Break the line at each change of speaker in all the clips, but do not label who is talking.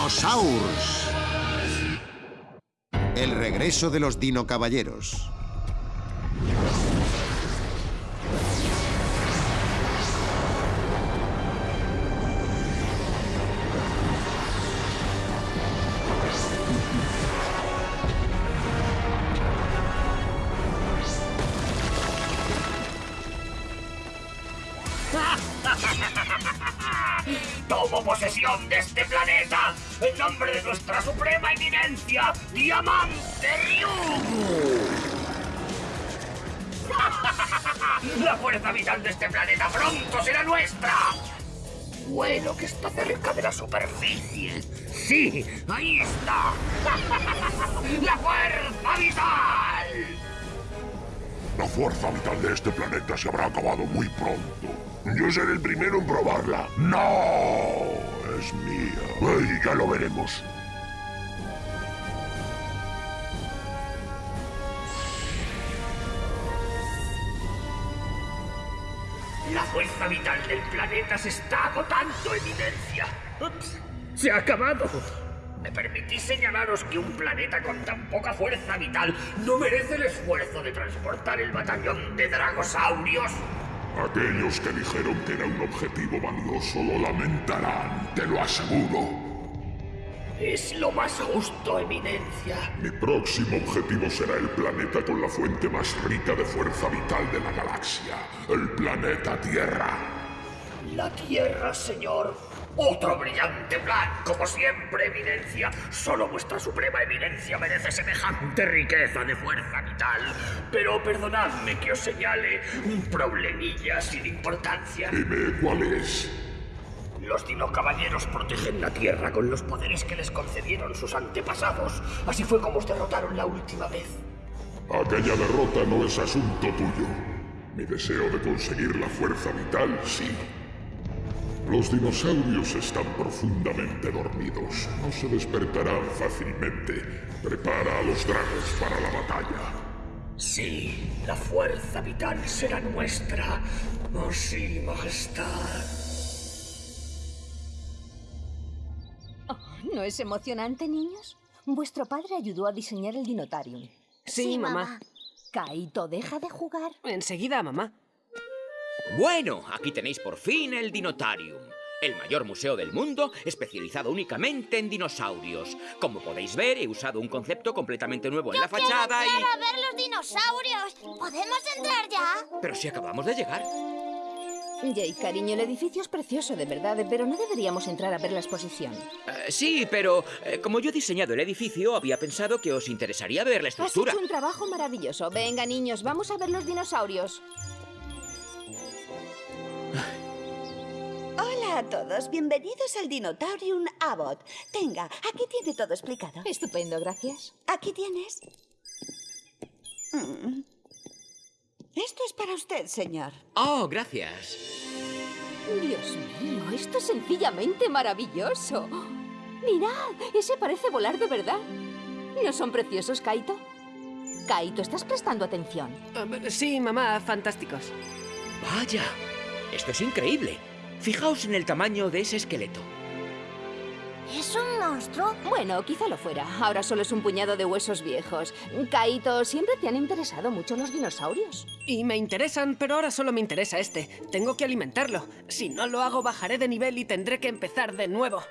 Dinosaurs. El regreso de los Dino Caballeros.
Tomo posesión de este planeta en nombre de nuestra suprema eminencia, Diamante Ryugu. La fuerza vital de este planeta pronto será nuestra. Bueno que está cerca de la superficie. Sí, ahí está. La fuerza vital.
La fuerza vital de este planeta se habrá acabado muy pronto. Yo seré el primero en probarla. ¡No! Es mía. ¡Ay, ya lo veremos!
La fuerza vital del planeta se está agotando, Eminencia. Ups, se ha acabado. ¿Me permitís señalaros que un planeta con tan poca fuerza vital no merece el esfuerzo de transportar el batallón de dragosaurios?
Aquellos que dijeron que era un objetivo valioso lo lamentarán, te lo aseguro.
Es lo más justo, Eminencia.
Mi próximo objetivo será el planeta con la fuente más rica de fuerza vital de la galaxia, el planeta Tierra.
La Tierra, señor. Otro brillante plan, como siempre, Eminencia. Solo vuestra suprema eminencia merece semejante riqueza de fuerza vital. Pero perdonadme que os señale un problemilla sin importancia.
Dime cuál es.
Los Dino Caballeros protegen la Tierra con los poderes que les concedieron sus antepasados. Así fue como os derrotaron la última vez.
Aquella derrota no es asunto tuyo. Mi deseo de conseguir la fuerza vital, sí. Los dinosaurios están profundamente dormidos. No se despertarán fácilmente. Prepara a los dragos para la batalla.
Sí, la fuerza vital será nuestra. Oh, sí, majestad.
Oh, ¿No es emocionante, niños? Vuestro padre ayudó a diseñar el Dinotarium.
Sí, mamá.
Kaito, deja de jugar.
Enseguida, mamá.
Bueno, aquí tenéis por fin el Dinotarium. El mayor museo del mundo, especializado únicamente en dinosaurios. Como podéis ver, he usado un concepto completamente nuevo en la fachada
quiero
y...
a ver los dinosaurios! ¿Podemos entrar ya?
Pero si acabamos de llegar.
Jay, cariño, el edificio es precioso, de verdad, pero no deberíamos entrar a ver la exposición.
Eh, sí, pero eh, como yo he diseñado el edificio, había pensado que os interesaría ver la
Has
estructura.
hecho un trabajo maravilloso. Venga, niños, vamos a ver los dinosaurios.
Hola a todos, bienvenidos al Dinotarium Abbott. Tenga, aquí tiene todo explicado.
Estupendo, gracias.
Aquí tienes. Mm. Esto es para usted, señor.
Oh, gracias.
Dios mío, esto es sencillamente maravilloso. Mirad, ese parece volar de verdad. ¿No son preciosos, Kaito? Kaito, ¿estás prestando atención?
Eh, sí, mamá, fantásticos.
Vaya, esto es increíble. Fijaos en el tamaño de ese esqueleto.
¿Es un monstruo?
Bueno, quizá lo fuera. Ahora solo es un puñado de huesos viejos. Kaito, siempre te han interesado mucho los dinosaurios.
Y me interesan, pero ahora solo me interesa este. Tengo que alimentarlo. Si no lo hago, bajaré de nivel y tendré que empezar de nuevo.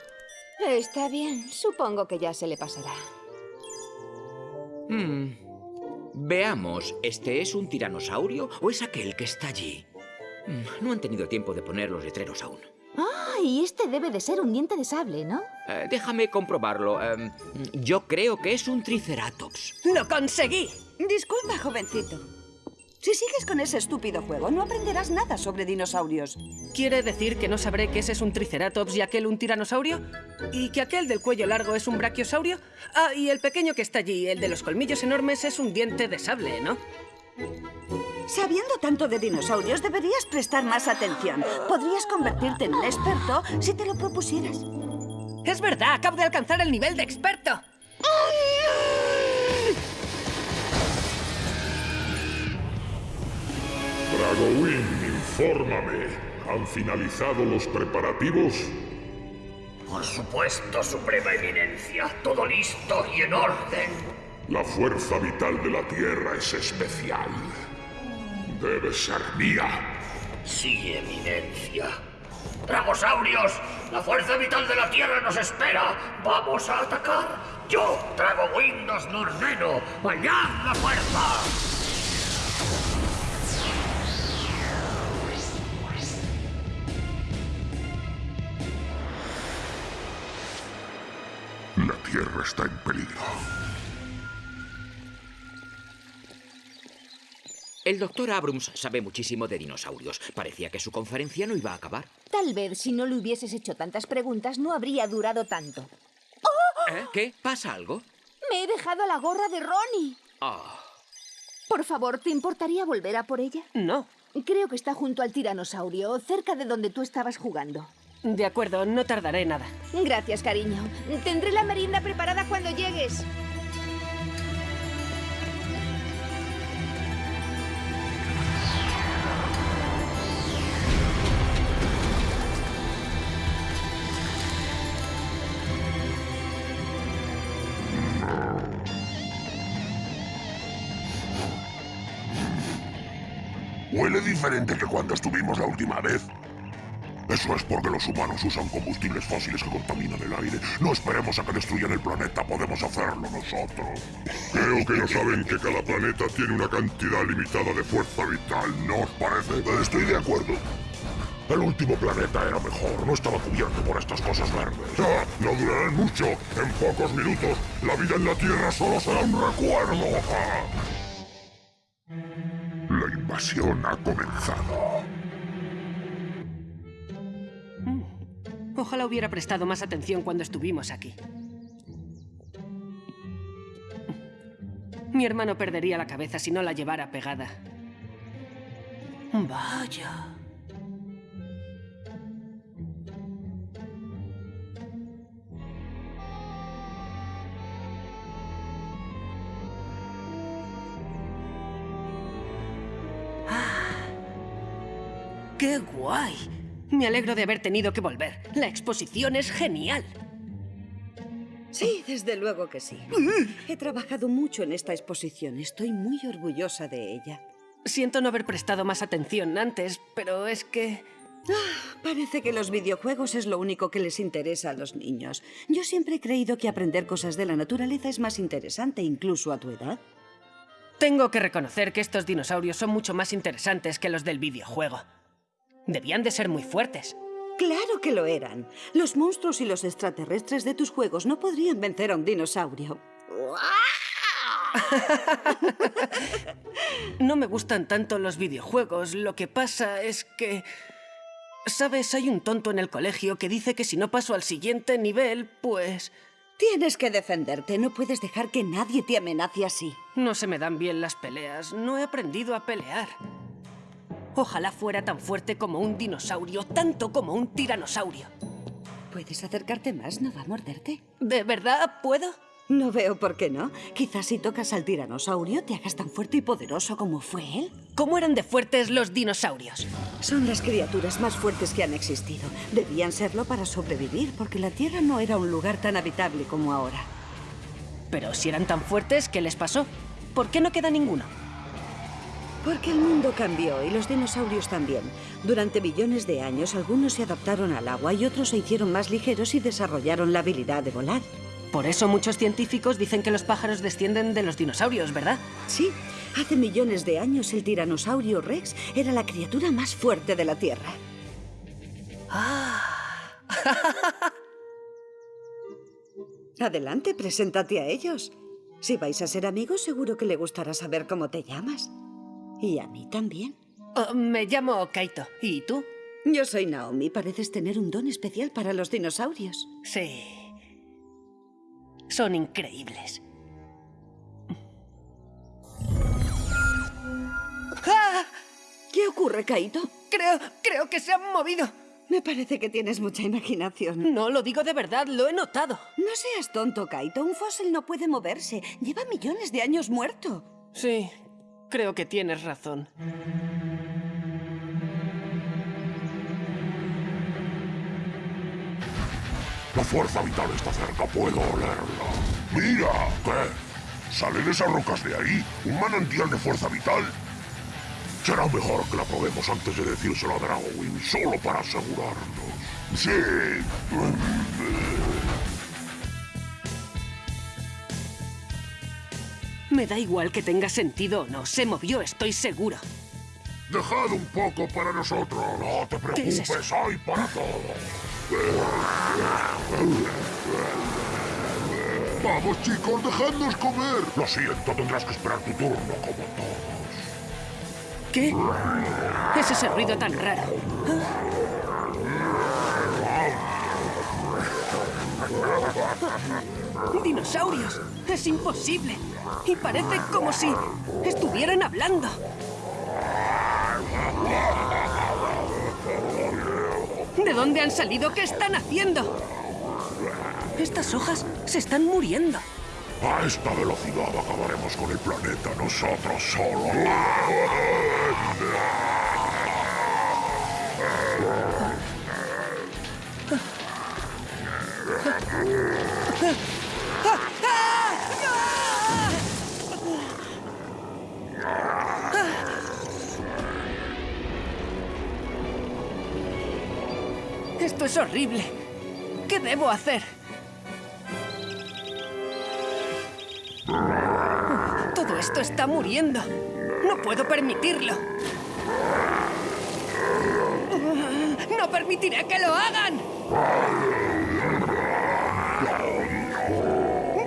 Está bien, supongo que ya se le pasará.
Hmm. Veamos, ¿este es un tiranosaurio o es aquel que está allí? Hmm, No han tenido tiempo de poner los letreros aún.
Ah, y este debe de ser un diente de sable, ¿no?
Eh, déjame comprobarlo. Em, yo creo que es un triceratops.
¡Lo conseguí!
Disculpa, jovencito. Si sigues con ese estúpido juego, no aprenderás nada sobre dinosaurios.
¿Quiere decir que no sabré que ese es un triceratops y aquel un tiranosaurio? ¿Y que aquel del cuello largo es un brachiosaurio? Ah, y el pequeño que está allí, el de los colmillos enormes, es un diente de sable, ¿no?
Sabiendo tanto de dinosaurios, deberías prestar más atención. Podrías convertirte en un experto si te lo propusieras.
Es verdad, acabo de alcanzar el nivel de experto.
Dragowing, infórmame. ¿Han finalizado los preparativos?
Por supuesto, Suprema Eminencia. Todo listo y en orden.
La fuerza vital de la Tierra es especial. Debe ser mía.
Sí, Eminencia. Dragosaurios, la fuerza vital de la Tierra nos espera. Vamos a atacar. Yo, Drago Windows lo ordeno. ¡Allá la fuerza!
La Tierra está en peligro.
El doctor Abrams sabe muchísimo de dinosaurios. Parecía que su conferencia no iba a acabar.
Tal vez si no le hubieses hecho tantas preguntas no habría durado tanto.
¿Eh? ¿Qué? ¿Pasa algo?
Me he dejado la gorra de Ronnie.
Ah,
Por favor, ¿te importaría volver a por ella?
No.
Creo que está junto al tiranosaurio, cerca de donde tú estabas jugando.
De acuerdo, no tardaré nada.
Gracias, cariño. Tendré la merienda preparada cuando llegues.
Huele diferente que cuando estuvimos la última vez. Eso es porque los humanos usan combustibles fósiles que contaminan el aire. No esperemos a que destruyan el planeta, podemos hacerlo nosotros. Creo que no saben que cada planeta tiene una cantidad limitada de fuerza vital, ¿no os parece? Estoy de acuerdo. El último planeta era mejor, no estaba cubierto por estas cosas verdes. Ah, no durarán mucho. En pocos minutos, la vida en la Tierra solo será un recuerdo. Ah. La invasión ha comenzado.
Ojalá hubiera prestado más atención cuando estuvimos aquí. Mi hermano perdería la cabeza si no la llevara pegada. Vaya. ¡Qué guay! Me alegro de haber tenido que volver. La exposición es genial.
Sí, desde luego que sí. He trabajado mucho en esta exposición. Estoy muy orgullosa de ella.
Siento no haber prestado más atención antes, pero es que...
Parece que los videojuegos es lo único que les interesa a los niños. Yo siempre he creído que aprender cosas de la naturaleza es más interesante, incluso a tu edad.
Tengo que reconocer que estos dinosaurios son mucho más interesantes que los del videojuego. Debían de ser muy fuertes.
Claro que lo eran. Los monstruos y los extraterrestres de tus juegos no podrían vencer a un dinosaurio.
No me gustan tanto los videojuegos. Lo que pasa es que... Sabes, hay un tonto en el colegio que dice que si no paso al siguiente nivel, pues...
Tienes que defenderte. No puedes dejar que nadie te amenace así.
No se me dan bien las peleas. No he aprendido a pelear. Ojalá fuera tan fuerte como un dinosaurio, tanto como un tiranosaurio.
¿Puedes acercarte más? ¿No va a morderte?
¿De verdad puedo?
No veo por qué no. Quizás si tocas al tiranosaurio te hagas tan fuerte y poderoso como fue él.
¿Cómo eran de fuertes los dinosaurios?
Son las criaturas más fuertes que han existido. Debían serlo para sobrevivir, porque la Tierra no era un lugar tan habitable como ahora.
Pero si eran tan fuertes, ¿qué les pasó? ¿Por qué no queda ninguno?
Porque el mundo cambió y los dinosaurios también. Durante millones de años algunos se adaptaron al agua y otros se hicieron más ligeros y desarrollaron la habilidad de volar.
Por eso muchos científicos dicen que los pájaros descienden de los dinosaurios, ¿verdad?
Sí, hace millones de años el tiranosaurio Rex era la criatura más fuerte de la Tierra. Adelante, preséntate a ellos. Si vais a ser amigos, seguro que le gustará saber cómo te llamas. Y a mí también.
Oh, me llamo Kaito. ¿Y tú?
Yo soy Naomi. Pareces tener un don especial para los dinosaurios.
Sí. Son increíbles. ¡Ah!
¿Qué ocurre, Kaito?
Creo, creo que se han movido.
Me parece que tienes mucha imaginación.
No lo digo de verdad, lo he notado.
No seas tonto, Kaito. Un fósil no puede moverse. Lleva millones de años muerto.
Sí, creo que tienes razón.
La fuerza vital está cerca, puedo olerla. ¡Mira! ¿Qué? ¿Salen esas rocas de ahí? ¿Un manantial de fuerza vital? Será mejor que la probemos antes de decírselo a Dragowin, solo para asegurarnos. Sí.
Me da igual que tenga sentido o no. Se movió, estoy seguro.
Dejad un poco para nosotros. No te
¿Qué es
preocupes,
eso?
hay para todo. Vamos, chicos, dejadnos comer. Lo siento, tendrás que esperar tu turno como todos.
¿Qué? Es ese ruido tan raro. ¡Dinosaurios! ¡Es imposible! Y parece como si estuvieran hablando. ¿De dónde han salido? ¿Qué están haciendo? Estas hojas se están muriendo.
A esta velocidad acabaremos con el planeta nosotros solos.
Es horrible. ¿Qué debo hacer? Todo esto está muriendo. No puedo permitirlo. ¡No permitiré que lo hagan!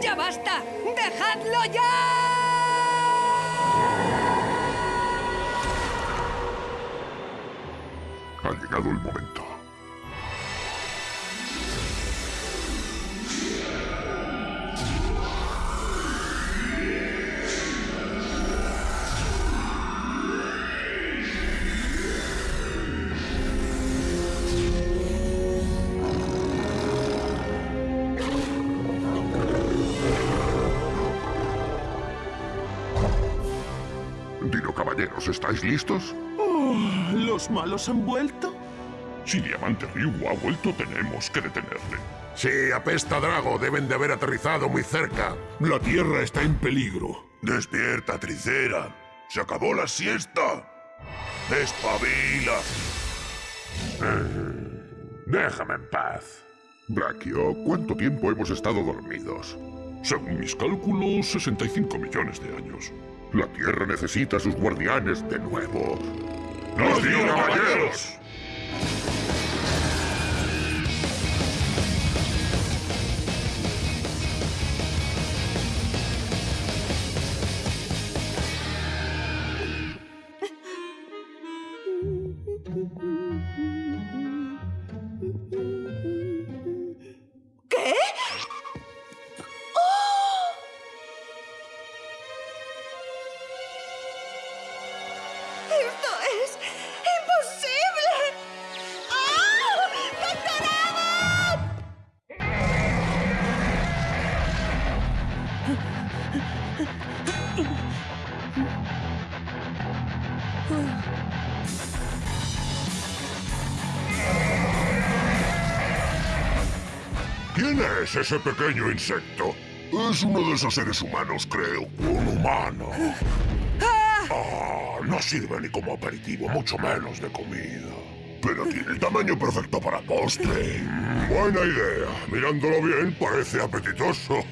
¡Ya basta! ¡Dejadlo ya!
Ha llegado el momento. ¿Estáis listos?
¿Los malos han vuelto?
Si Diamante Ryu ha vuelto, tenemos que detenerle.
Sí, apesta Drago. Deben de haber aterrizado muy cerca.
La Tierra está en peligro.
Despierta, Tricera. Se acabó la siesta. Espabila.
Déjame en paz.
Brachio, ¿cuánto tiempo hemos estado dormidos? Según mis cálculos, 65 millones de años. La Tierra necesita a sus guardianes de nuevo. ¡Los Dino Caballeros! ¿Quién es ese pequeño insecto? Es uno de esos seres humanos, creo. Un humano. Ah, no sirve ni como aperitivo, mucho menos de comida. Pero tiene el tamaño perfecto para postre. Buena idea. Mirándolo bien, parece apetitoso.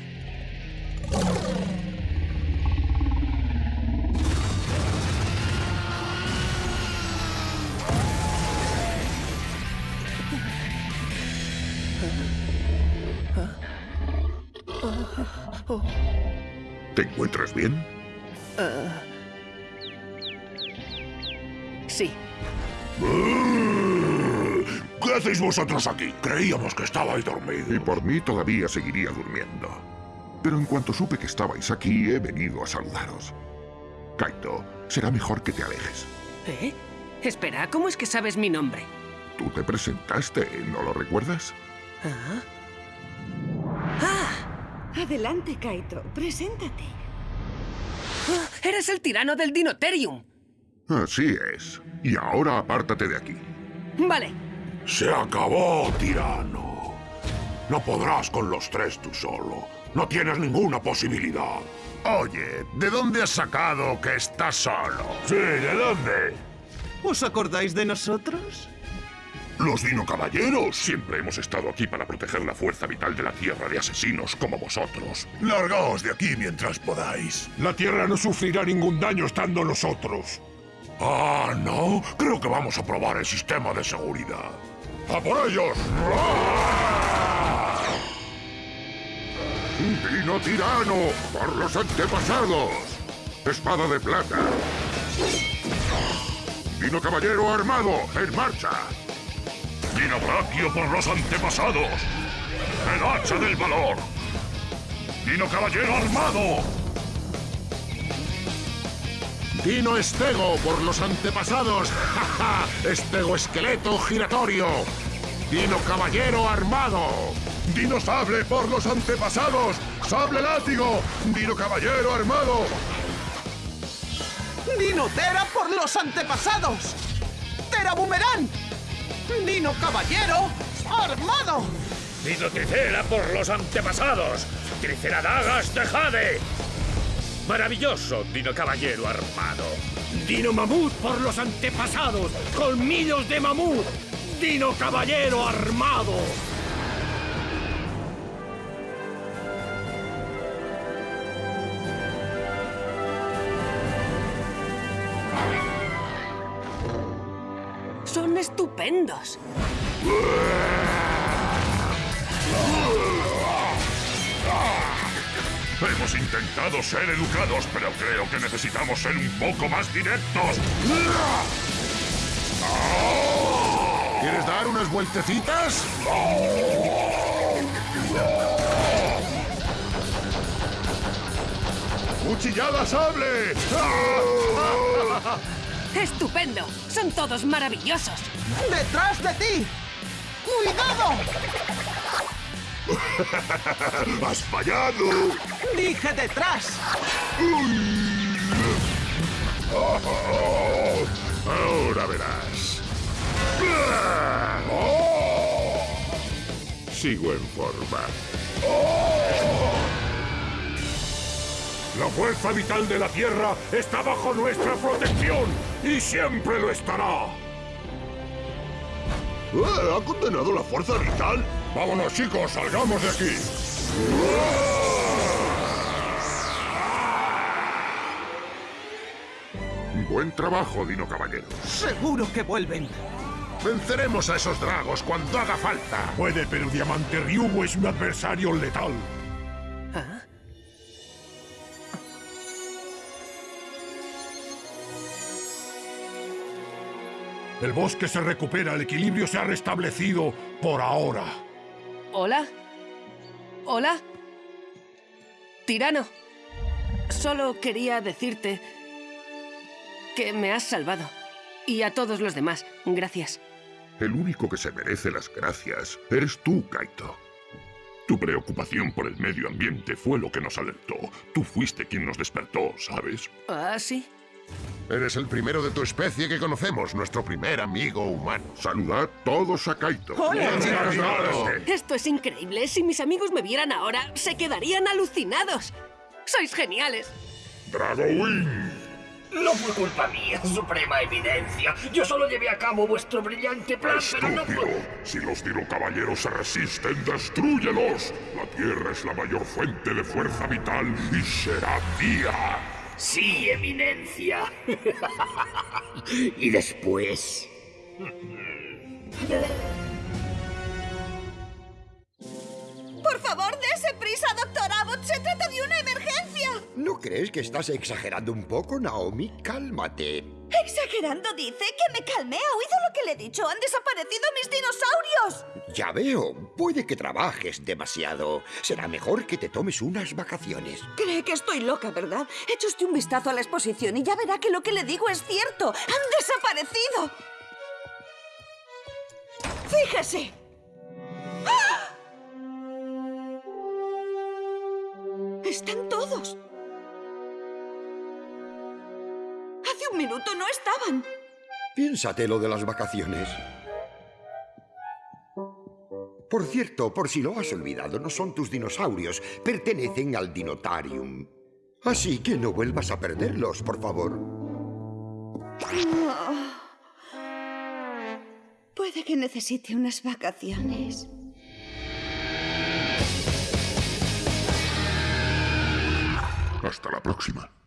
¿Te encuentras bien?
Sí.
¿Qué hacéis vosotros aquí? Creíamos que estabais dormidos. Y por mí todavía seguiría durmiendo. Pero en cuanto supe que estabais aquí, he venido a saludaros. Kaito, será mejor que te alejes.
¿Eh? Espera, ¿cómo es que sabes mi nombre?
Tú te presentaste, ¿no lo recuerdas?
¿Ah?
Adelante, Kaito. Preséntate.
¡Ah! ¡Eres el tirano del Dinoterium!
Así es. Y ahora apártate de aquí.
Vale.
Se acabó, tirano. No podrás con los tres tú solo. No tienes ninguna posibilidad.
Oye, ¿de dónde has sacado que estás solo?
Sí, ¿de dónde?
¿Os acordáis de nosotros?
Los Dino Caballeros. Siempre hemos estado aquí para proteger la fuerza vital de la Tierra de asesinos como vosotros.
Largaos de aquí mientras podáis.
La Tierra no sufrirá ningún daño estando nosotros. Ah, ¿no? Creo que vamos a probar el sistema de seguridad. ¡A por ellos! ¡Dino tirano! ¡Por los antepasados! ¡Espada de plata! ¡Dino caballero armado! ¡En marcha! ¡Dino brachio por los antepasados! ¡El hacha del valor! ¡Dino caballero armado! Dino Estego por los antepasados. ¡Ja, ja! Estego esqueleto giratorio. Dino caballero armado. Dino sable por los antepasados. Sable látigo. Dino caballero armado.
¡Dino Tera por los antepasados! ¡Tera Boomerang! ¡Dino Caballero armado!
Dino Tricera por los antepasados. Triceradagas de Jade. Maravilloso, Dino Caballero armado. Dino Mamut por los antepasados. Colmillos de mamut. Dino Caballero armado.
Estupendos.
Hemos intentado ser educados, pero creo que necesitamos ser un poco más directos. ¿Quieres dar unas vueltecitas? ¡Cuchillada sable!
¡Estupendo! ¡Son todos maravillosos!
¡Detrás de ti! ¡Cuidado!
¡Has fallado!
¡Dije detrás!
Ahora verás. Sigo en forma. La fuerza vital de la Tierra está bajo nuestra protección y siempre lo estará. Eh, ¿Ha condenado la fuerza vital? Vámonos, chicos, salgamos de aquí. Buen trabajo, Dino Caballero.
¡Seguro que vuelven!
Venceremos a esos dragos cuando haga falta. Puede, pero Diamante Ryugu es un adversario letal. El bosque se recupera, el equilibrio se ha restablecido por ahora.
¿Hola? ¿Hola? Tirano. Solo quería decirte que me has salvado. Y a todos los demás, gracias.
El único que se merece las gracias eres tú, Kaito. Tu preocupación por el medio ambiente fue lo que nos alertó. Tú fuiste quien nos despertó, ¿sabes?
¿Ah, sí?
Eres el primero de tu especie que conocemos, nuestro primer amigo humano. Saludad todos a Kaito.
¡Hola,
Esto es increíble. Si mis amigos me vieran ahora, se quedarían alucinados. ¡Sois geniales!
Drago Wing.
No fue culpa mía, suprema evidencia. Yo solo llevé a cabo vuestro brillante plan, pero no
Estúpido.
fue...
Si los Dino Caballeros se resisten, destrúyelos. La Tierra es la mayor fuente de fuerza vital y será mía.
Sí, eminencia. y después...
Por favor, dése prisa, doctor Abbott. Se trata de una emergencia.
¿No crees que estás exagerando un poco, Naomi? Cálmate.
Exagerando, dice. Que me calme. ¿Ha oído lo que le he dicho? Han desaparecido mis dinosaurios.
Ya veo. Puede que trabajes demasiado. Será mejor que te tomes unas vacaciones.
Cree que estoy loca, ¿verdad? Eche usted un vistazo a la exposición y ya verá que lo que le digo es cierto.
Han desaparecido.
¡Fíjese! No estaban.
Piénsate lo de las vacaciones. Por Por cierto, por si lo has olvidado, no son tus dinosaurios, pertenecen al Dinotarium. Así que no vuelvas a perderlos, por favor.
Oh. Puede que necesite unas vacaciones.
Hasta la próxima.